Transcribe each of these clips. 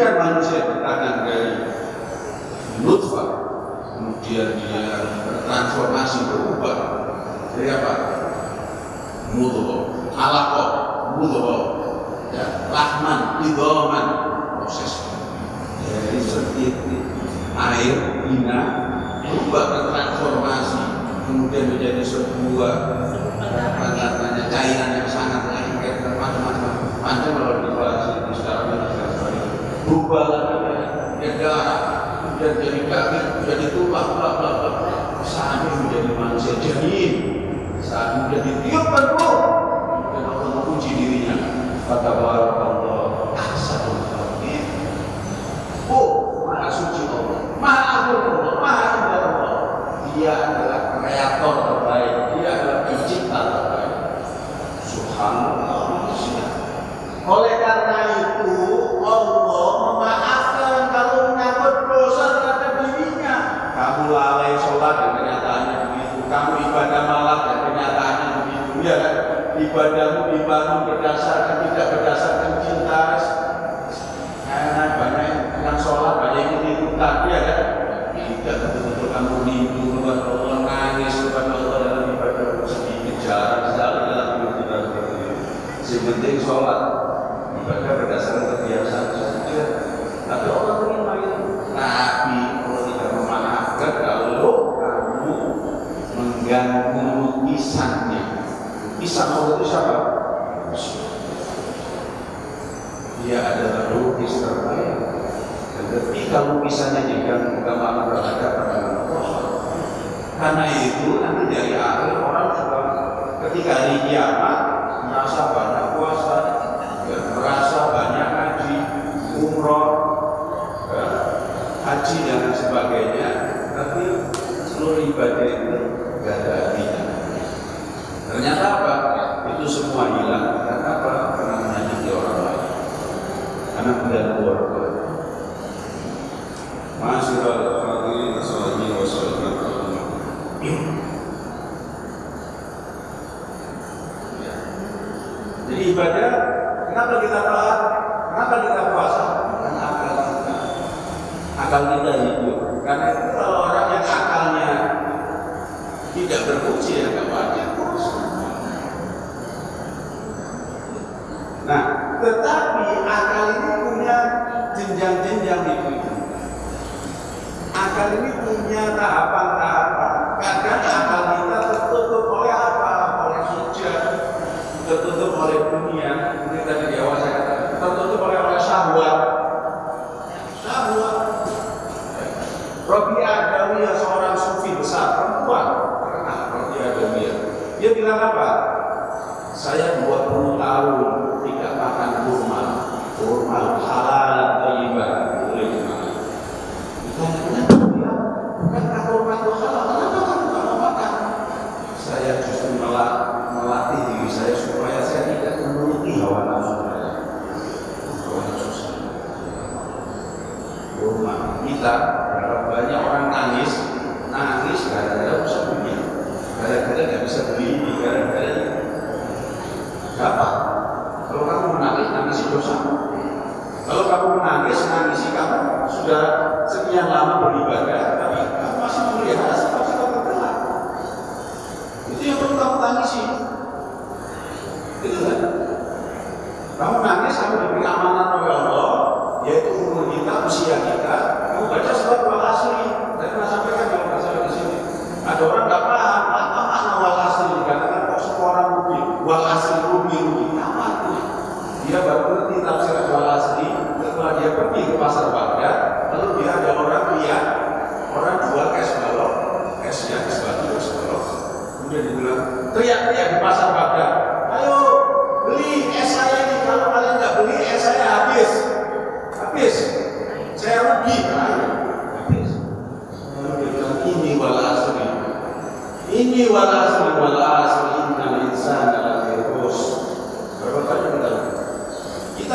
ketika manusia bertahan dari nutfah kemudian dia bertransformasi berubah jadi apa? Mutu, alaqah mutu, ya Rahman, idoman proses. Dari setitik air bina berubah bertransformasi kemudian menjadi sebuah aqui, sabe? Nunca vi pisangnya pisang Allah itu siapa? dia adalah lukis terbaik. Dan ketika lukisannya diganggu gambaran berhadapan dengan Allah karena itu nanti dari akhir orang juga ketika di kiamat merasa banyak puasa merasa banyak haji umroh eh, haji dan sebagainya. Tapi seluruh ibadah itu gak ada. anak dan keluarga. Masih lagi nasolatnya wasolatnya. Jadi ibadah consultar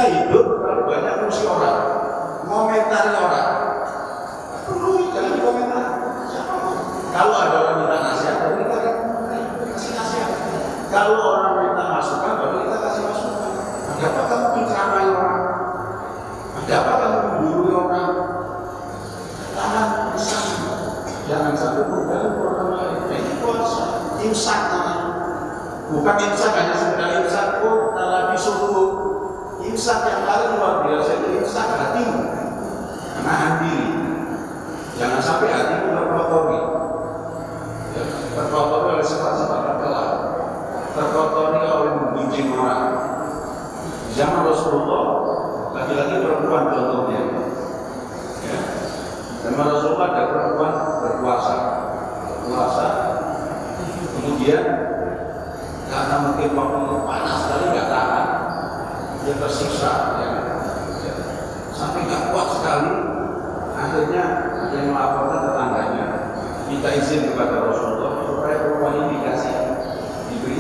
ಇದ್ದು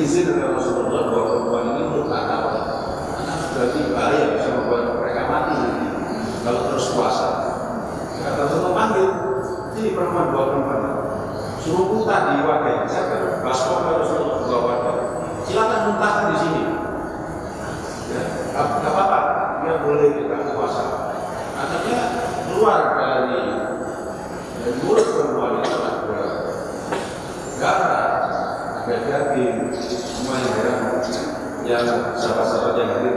izin oleh Rasulullah bahwa perempuan ini untuk karena sudah tiba bahaya bisa membuat mereka mati. Kalau terus puasa. Kata Rasulullah panggil. Ini perempuan bawa perempuan. Suruh muntah di wadah saya kan baru Rasulullah bawa wadah silakan muntahkan di sini. Ya nggak apa-apa. Dia boleh kita puasa. Akhirnya keluar dari dari mulut. dan sahabat-sahabat yang hadir.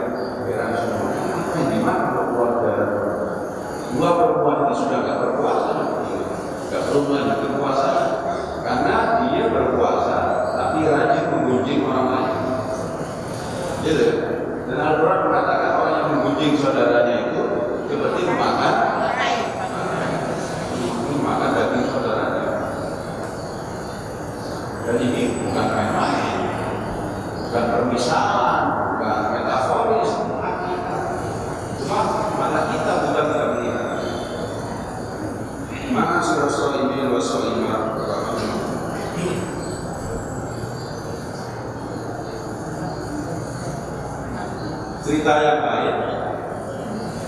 cerita yang lain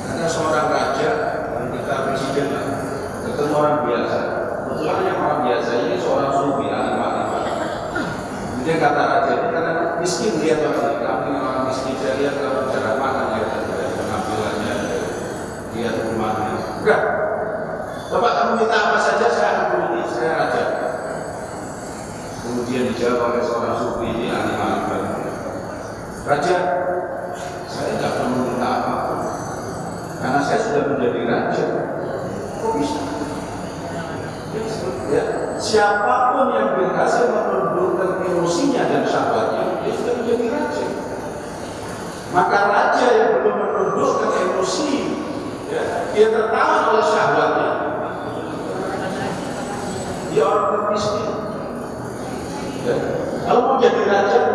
ada seorang raja ketika presiden ketemu orang biasa. Kebetulan yang orang biasa ini seorang suami ahli marifat kemudian kata raja ini karena miskin dia orang kami orang miskin saya lihat kalau cara makan dia dari penampilannya lihat rumahnya. Enggak bapak kamu minta apa saja saya akan beri saya raja. Kemudian dijawab oleh seorang sufi ini ahli marifat raja menjadi raja. Kok bisa? Ya, siapa pun yang berhasil menundukkan emosinya dan sahabatnya, dia sudah menjadi raja. Maka raja yang belum menundukkan emosi, ya, dia tertawan oleh sahabatnya. Dia orang miskin. Ya. Kalau mau jadi raja,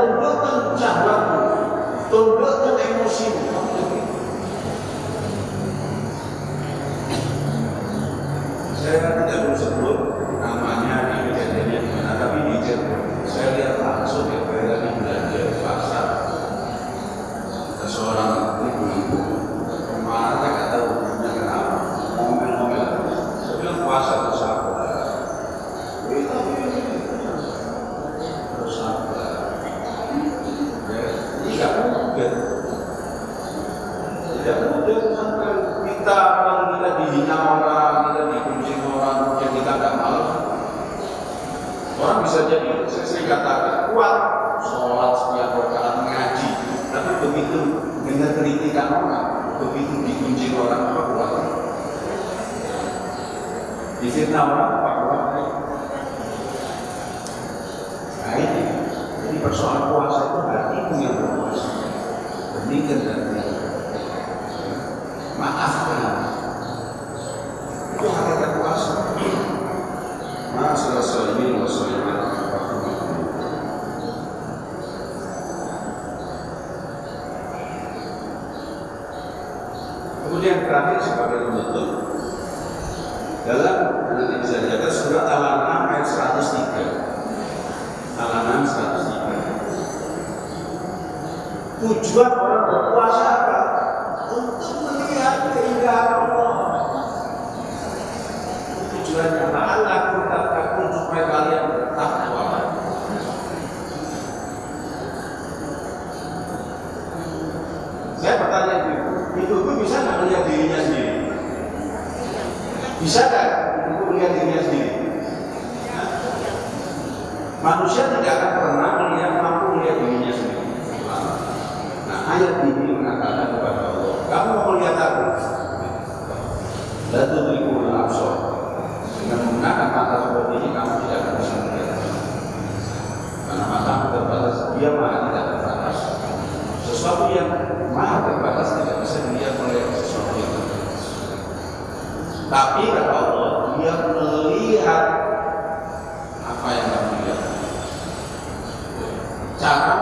Yeah. begitu diuji orang apa buat difitnah orang? terakhir sebagai penutup dalam nanti bisa dilihat surat Al-An'am ayat 103. Al-An'am 103. Tujuan Manusia tidak akan pernah melihat mampu melihat dirinya sendiri. Nah ayat ini mengatakan kepada Allah, kamu mau melihat aku? Lalu tujuh absor dengan menggunakan mata seperti ini kamu tidak akan bisa melihat karena mata terbatas, dia maha tidak terbatas. Sesuatu yang maha terbatas tidak bisa dilihat oleh sesuatu yang terbatas. Tapi kata Allah, dia melihat O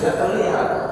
觉得厉害的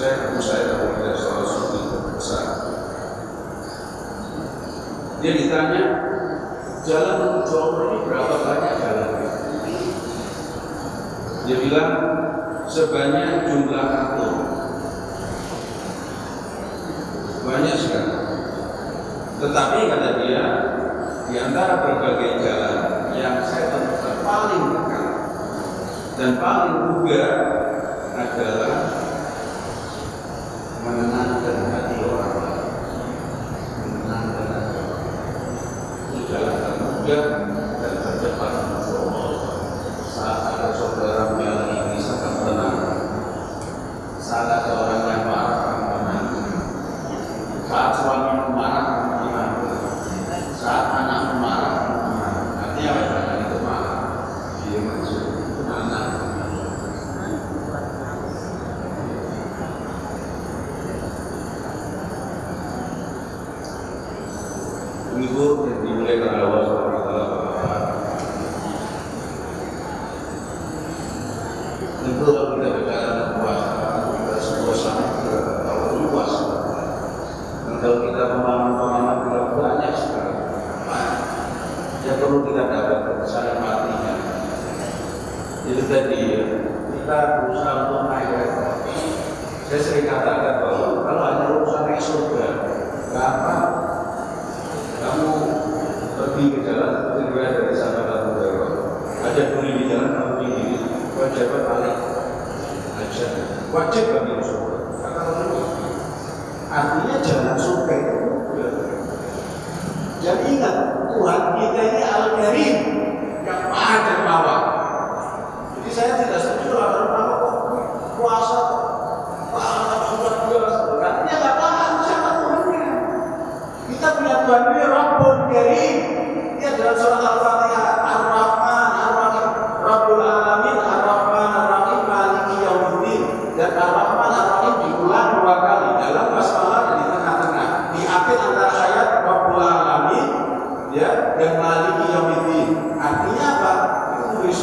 saya kamu saya tahu salah satu besar. Dia ditanya jalan menuju Allah ini berapa banyak jalan? Dia bilang sebanyak jumlah atom. Banyak sekali. Tetapi kata dia di antara berbagai jalan yang saya temukan paling dekat dan paling bugar adalah Yeah. Kena?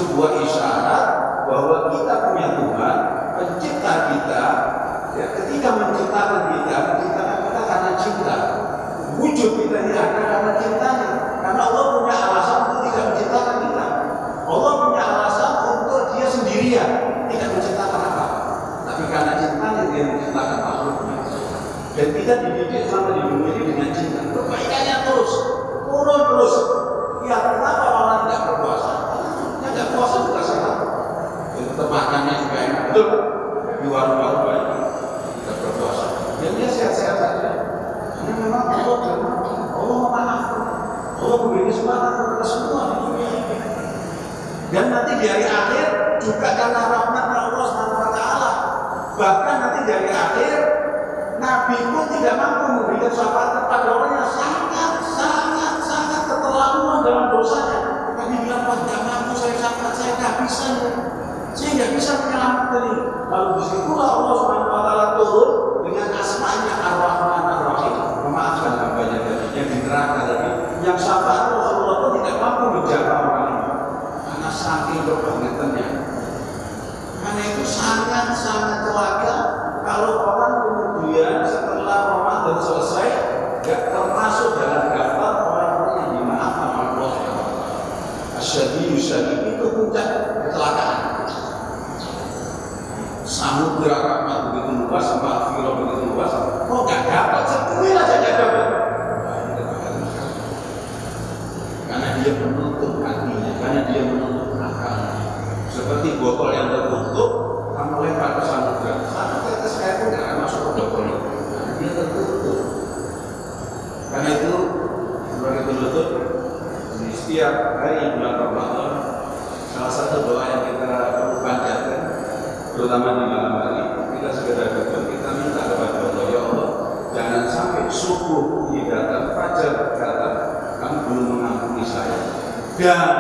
Sebuah isyarat bahwa kita punya Tuhan, pencipta kita. Ya, ketika menciptakan kita, menciptakan kita karena cinta. Wujud kita ini ada karena cintanya. Karena Allah punya alasan untuk tidak menciptakan kita. Allah punya alasan untuk dia sendirian tidak menciptakan apa. Tapi karena cintanya dia menciptakan makhluknya. Dan kita dididik sama di dunia ini dengan cinta. Perbaikannya terus, turun terus. Ya kenapa orang tidak berpuasa? Ya tidak puasa juga sehat. Ya, tetap makannya juga enak. Betul. Di warung-warung banyak tidak berpuasa. Dan dia sehat-sehat saja. Karena memang Allah dan Allah memaafkan. Allah memberi kesempatan kepada semua di dunia. Dan nanti di hari akhir juga karena rahmat Allah taala. Bahkan nanti di hari akhir Nabi pun tidak mampu memberikan syafaat kepada orang yang sangat sangat sangat keterlaluan dalam dosanya. Nabi bilang, Wah, tidak mampu saya syafaat, saya tidak bisa. Ya. Saya tidak bisa menyelamatkan ini. Lalu di situlah Allah Subhanahu puncak Dan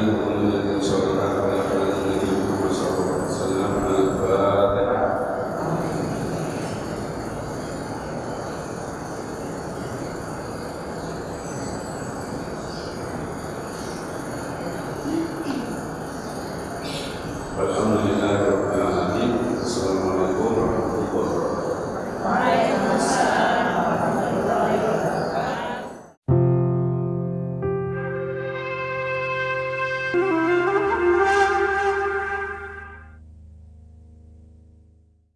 Amen.